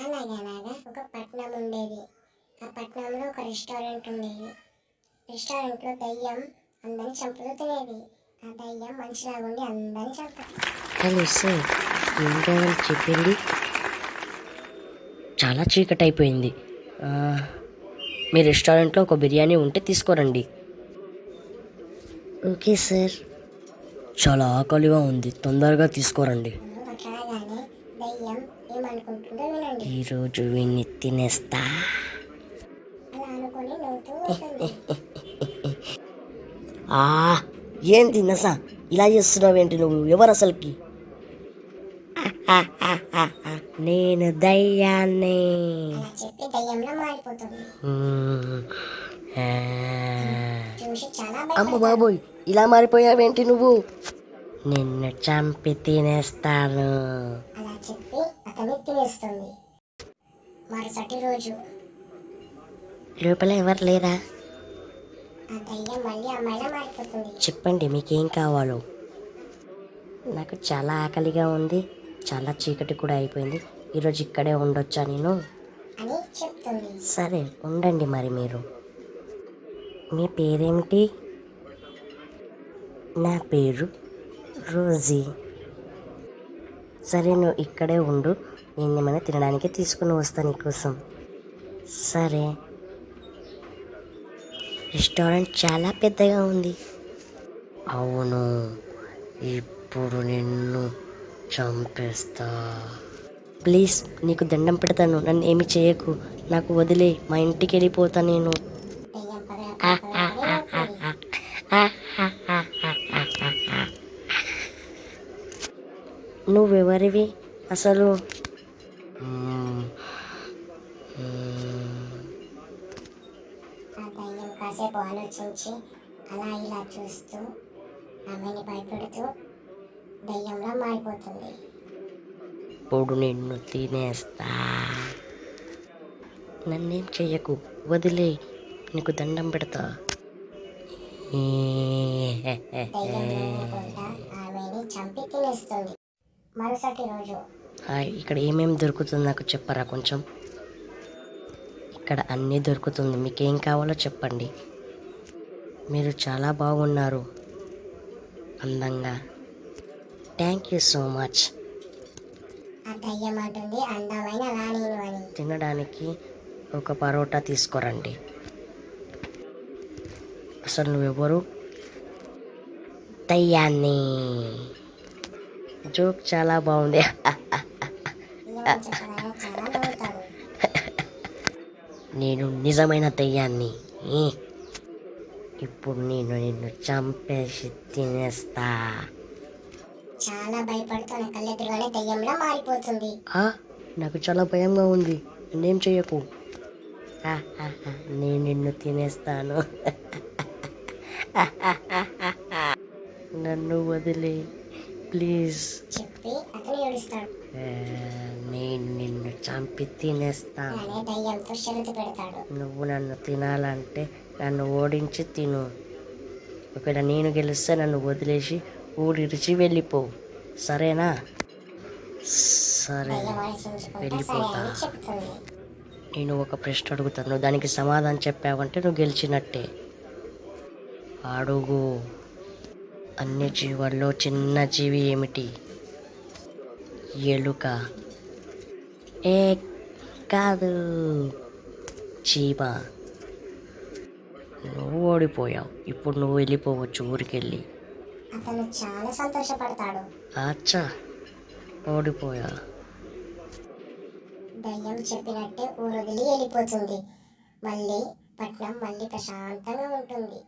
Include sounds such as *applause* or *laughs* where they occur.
అనగనగా ఒక పట్నం ఉండేది. ఆ పట్నంలో ఒక రెస్టారెంట్ ఉండేది. రెస్టారెంట్లో దయ్యం అందరిని చంపుతూ తినేది ఆ దయ్యం మనిషిలాగా ఉండి అందరిని చంపుతుంది హలో సార్ ఏం కావాలి చెప్పండి. చాలా చీకటి అయిపోయింది ఆ, మీ రెస్టారెంట్లో ఒక బిర్యానీ ఉంటే తీసుకోరండి. Okay sir. చాలా ఆకలిగా ఉంది తొందరగా తీసుకోరండి. దయ్యం ఏమనుకుంటుందో వినండి ఈరోజు వీడిని తినేస్తా. అలా అనుకుని నవ్వుతూ ఉంటుంది. ఆ ఏంటి నసా ఇలా చేస్తున్నావేంటి నువ్వు? ఎవరు అసలుకి? నేను దయ్యాన్ని. చెప్పి దయ్యంలో మారిపోతుంది. అమ్మ. బాబోయ్ ఇలా మారిపోయావేంటి నువ్వు? నిన్ను చంపి తినేస్తాను. అలా చెప్పి అతన్ని తినేస్తుంది మరుసటి రోజు? లోపల ఎవరు లేరా? ఆ దయ్యం మళ్ళీ అమ్మాయిలా మారిపోతుంది. చెప్పండి మీకేం కావాలో? నాకు చాలా ఆకలిగా ఉంది చాలా చీకటి కూడా అయిపోయింది. ఈరోజు ఇక్కడే ఉండొచ్చా నేను? అని చెప్తుంది. సరే ఉండండి మరి మీరు. మీ పేరేమిటి? నా పేరు రోజీ. సరే నువ్వు ఇక్కడే ఉండు. నేను ఏమైనా తినడానికి తీసుకుని వస్తాను నీకోసం. సరే. రెస్టారెంట్ చాలా పెద్దగా ఉంది. అవును. ఇప్పుడు నిన్ను చంపేస్తా. ప్లీజ్ నీకు దండం పెడతాను. నన్ను ఏమి చేయకు. నాకు వదిలే. మా ఇంటికి వెళ్ళిపోతా నేను. నువ్వెవరివి? అసలు. ఆ దయ్యం కాసేపు ఆలోచించి అలా ఇలా చూస్తూ ఆమెని భయపెడుతూ దయ్యంలా మారిపోతుంది. ఇప్పుడు నిన్ను తినేస్తా. నన్నేం చెయ్యకు వదిలే నీకు దండం పెడతా. ఆమెని చంపి తినేస్తుంది. మరుసటి రోజు హాయ్ ఇక్కడ ఏమేమి దొరుకుతుంది నాకు చెప్పరా కొంచెం? ఇక్కడ అన్నీ దొరుకుతుంది మీకేం కావాలో చెప్పండి. మీరు చాలా బాగున్నారు అందంగా. థ్యాంక్ యూ సో మచ్ తినడానికి ఒక పరోటా తీసుకురండి. అసలు నువ్వెవరు? దయ్యాన్ని. జోక్ చాలా బాగుంది. నేను నిజమైన దయ్యాన్ని. ఇప్పుడు నేను నిన్ను చంపేసి తినేస్తా. చాలా భయపడుతూ నా కళ్ళెదురుగానే దయ్యంలా మారిపోతుంది. ఆ, నాకు చాలా భయంగా ఉంది. నేనేం చెయ్యకు? నేను నిన్ను తినేస్తాను. *laughs* నన్ను వదిలే. ప్లీజ్. చెప్పి అతను ఏడుస్తాడు. ఆ, నేను నిన్ను చంపి తినేస్తాను. అలానే దయ్యంతో షరతు పెడతాడు. నువ్వు నన్ను తినాలంటే నన్ను ఓడించి తిను. ఒకవేళ నేను గెలిస్తే నన్ను వదిలేసి ఊడిరిచి వెళ్ళిపో. సరేనా? సరే. వెళ్ళిపోతా. నేను ఒక ప్రశ్న అడుగుతాను. దానికి సమాధానం చెప్పావంటే నువ్వు గెలిచినట్టే. అడుగు. అన్ని జీవాల్లో చిన్న జీవి ఏమిటి? ఎలుక. ఏ కాదు. చీమ. నువ్వు ఓడిపోయావు. ఇప్పుడు నువ్వు వెళ్ళిపోవచ్చు ఊరికెళ్ళి. అతను చాలా సంతోషపడతాడు. అచ్చా. ఓడిపోయా? దయ్యం చెప్పినట్టే ఊరు వదిలి వెళ్ళిపోతుంది. మళ్ళీ పట్నం మళ్ళీ ప్రశాంతంగా ఉంటుంది.